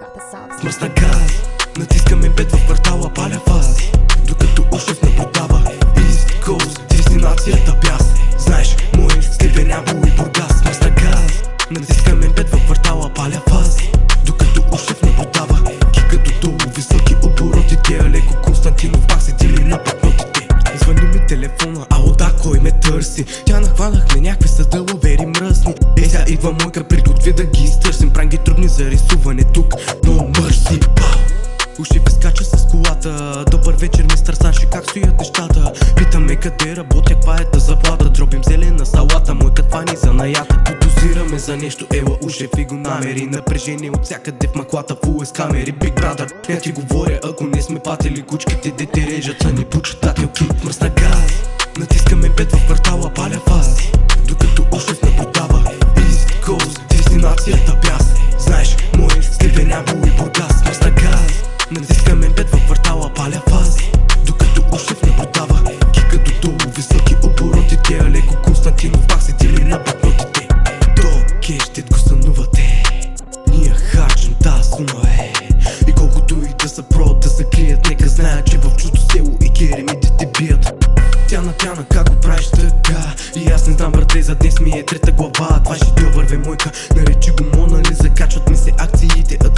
got the sauce. Мръсна газ Натискаме бед в квартала, паля фаз Докато Ушев наблюдава East Coast, дестинацията бяс. Знаеш, мой Сливен Ябо и Бургас. Мръсна газ Натискаме бед в квартала, паля фаз Докато Ушев наблюдава Кикато долу, високи обороти Тия леко Константинов пак седили на пътнотите. Звъни ми телефона, ало да, кой ме търси. Тя нахванахме някакви с дъловери мръсни Е, сега идва мойка, приготви да ги изтърсим Правим ги трудни за рисуване тук, но мърси! Уши скача с колата. Добър вечер, мистер Саши, как стоят нещата? Питаме къде работя, каква е та заплата? Дробим зелена салата, мой каква ни за наята. Подозираме за нещо, ела ушев и го намери. Напрежение от всякъде в маклата, фул с камери. Big brother, я ти говоря, ако не сме патели Кучките дете режат са ни почитателки Мръсна газ, натискаме бед в квартала, паля фаз квартала, паля фаз Докато ушев наблюдава Кикато долу, високи обороти Тия леко Константинов пак седили на пътнотите То кещет го сънувате. Ние харчим тази сума е. И колкото и да са про да се крият Нека знаят, че в чуждо село и керемите те бият. Тяна, тяна, как го правиш така? И аз не знам, брате, за днес ми е трета глава. Това ще върве мойка, наречи го Мона Лиза Качват ми се акциите, а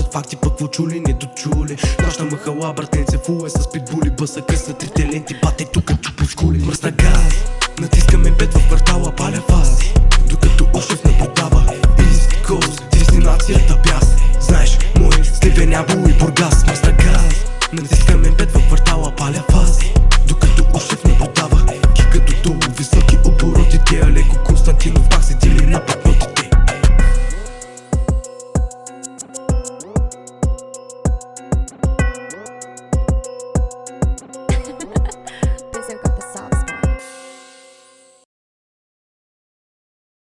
Сред факти пък в чули, не дочули. Нощна махала, братенце в е с питбули Бъса къс на трите ленти, бате тука е чупи с хули Мръсна газ, натискаме бед в квартала, паля фаз, Докато Ошев наблюдава East Coast, дестинацията бяс. Знаеш, мой сливен ябол и бургас Мръсна газ, натискаме бед в квартала, паля фаз, Докато Ошев наблюдава Кика до долу, високи обороти, тя леко Константинов пак седи